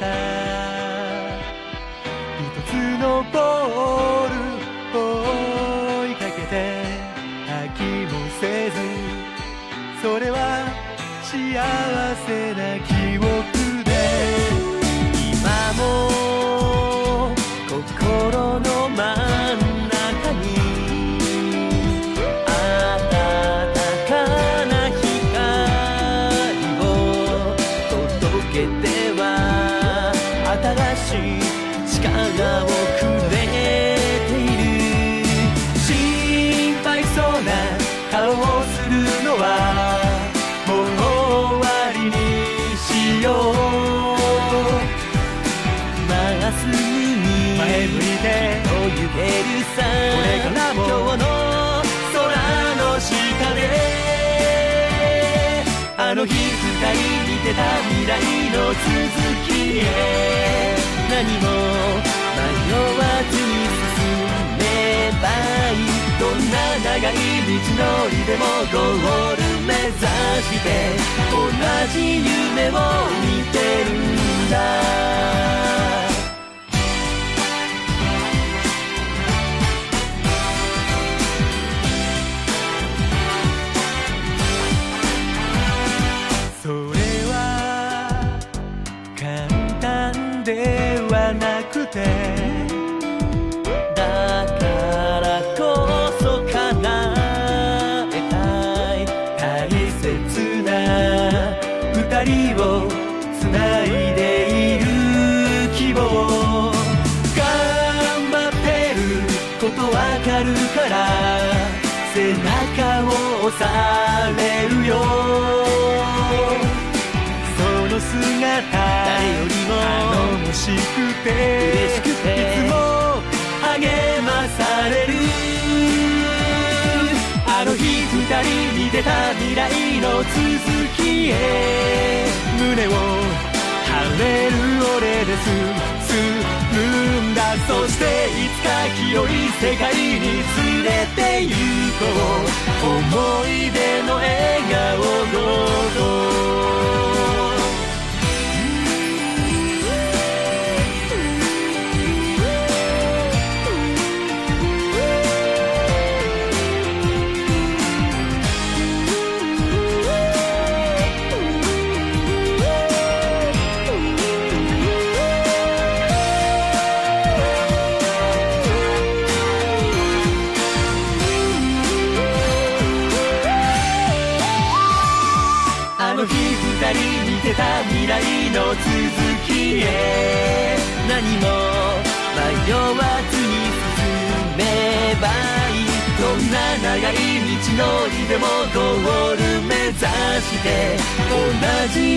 た。一つのボールを追いかけて飽きもせずそれは幸せな記憶で今も心の真ん中けては新しい力をくれている心配そうな顔をするのはもう終わりにしよう。まっすぐに前向いてと言えるさこれからも今日の空の下であの日二人見てた未来の続きへ。にも迷わずに進めばいい。どんな長い道のりでもゴール目指して同じ夢を見てるんだ。をつないでいる希望頑張ってることわかるから背中を押されるよ。その姿誰よりも頼もしくて嬉しくて。いつも励まされる。あの日二人に出た未来の続きへ胸を張れる俺です。進んだ。そしていつか清い世界に連れて行こう。あの日二人見てた未来の続きへ。何も迷わずに進めばいい。どんな長い道のりでもゴール目指して。同じ